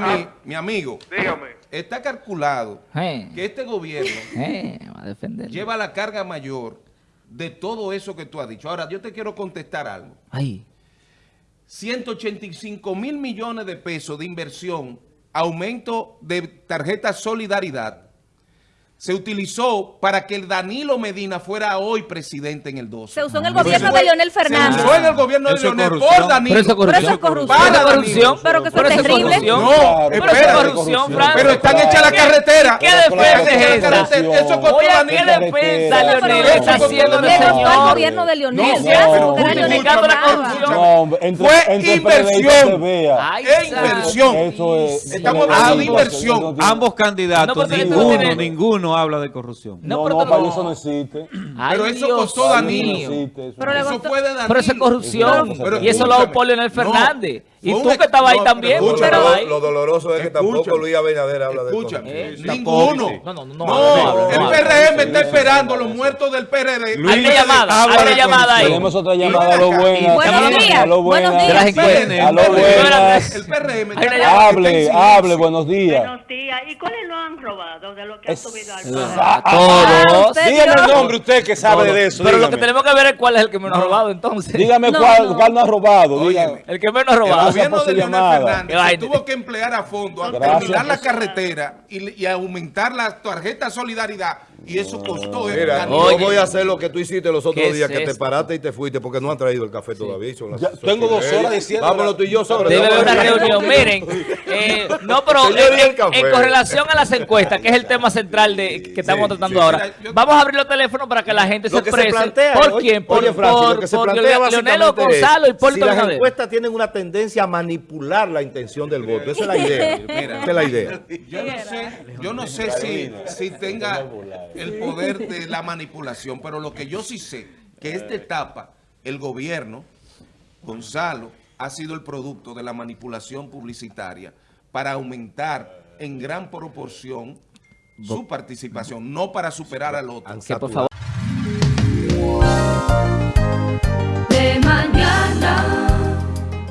Mira, mi, mi amigo, Dígame. está calculado Eh, que este gobierno eh, va a defender. lleva la carga mayor de todo eso que tú has dicho. Ahora, yo te quiero contestar algo. Ay, 185 mil millones de pesos de inversión, aumento de tarjeta Solidaridad, se utilizó para que el Danilo Medina fuera hoy presidente en el 12. Se usó en el gobierno de Leonel Fernández. Se usó en el gobierno de Leonel corrupción. por Danilo. pero eso es Pero corrupción. Para corrupción. Pero que eso Pero es terrible. corrupción. No, Pero es corrupción. Pero están hechas la carretera. ¿Qué defensa es Esa Eso costó Oye, ¿qué Danilo. defensa, pero Leonel, está haciendo Danilo. el señor? gobierno de Leonel. No, Fue inversión. Inversión. Estamos hablando de inversión. Ambos candidatos, No, porque esto ninguno, ninguno habla de corrupción. No, No, pero no, para no- eso no existe. Ay, Pero eso Dios costó Danilo. eso no existe, eso Pero no Eso costó- fue de Danilo. Pero eso es corrupción. Pero y eso lo hago escúchame. por Leonel No, Fernández. Y tú que estabas ahí también. lo- ahí. Lo doloroso es que tampoco. Luis Abinader habla de Eh, ninguno. No, no, no, no, No, no, el no, PRM está esperando los muertos del PRD. Luis, Hay una llamada, hay una llamada ahí. Tenemos otra llamada a lo y Buenos A días, lo. A lo una está en Hable, hable, buenos días. Buenos días. ¿Y cuáles lo han robado de lo que ha subido al? Ah, Todos. Dígame el nombre usted que sabe de eso. Pero lo que tenemos que ver es cuál es el que menos ha robado entonces. Dígame cuál, no. cuál no ha robado. El que menos ha robado. Gracias gobierno de Leonel llamada. Fernández se tuvo que emplear a fondo a Gracias. terminar la carretera y, y aumentar la tarjeta Solidaridad y eso costó. Mira, yo voy a hacer lo que tú hiciste los otros ¿Qué días, es que te paraste y te fuiste porque no han traído el café todavía. son las- Ya, son tengo dos horas diciendo- Vámonos tú y yo sobre Debe haber una reunión. Miren, eh, no, pero en, correlación a las encuestas, que es el tema central de que estamos Sí, tratando sí. ahora, Mira, yo- vamos a abrir los teléfonos para que la gente Lo se exprese. plantea, ¿Por oye, quién? Por, oye, Francis, por, lo que se por plantea Leonel básicamente Gonzalo y Hipólito si las encuestas tienen una tendencia a manipular la intención del voto. Esa es la idea. Esa es la idea. Yo no sé, yo no sé si, si tenga el poder de la manipulación, pero lo que yo sí sé, que esta etapa, el gobierno, Gonzalo, ha sido el producto de la manipulación publicitaria para aumentar en gran proporción su participación, no para superar al otro. Que por favor.